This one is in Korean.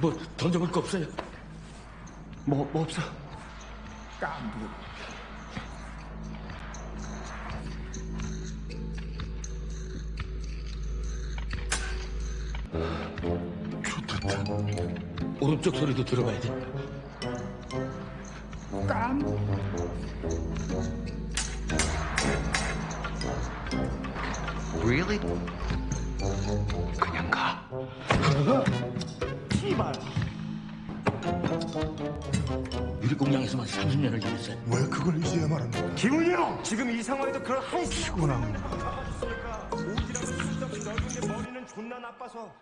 뭐 던져볼 거 없어요? 뭐, 뭐 없어? 깐부. 좋겠다. 오른쪽 소리도 들어봐야 돼. 깐. Really? 그냥 가. 유리공장에서만 30년을 일했어요. 왜 그걸 이제야 말하는 거야? 기훈이 형! 지금 이 상황에도 그런 한 피곤함. 옷이랑 수없이 넓은데 머리는 존나 나빠서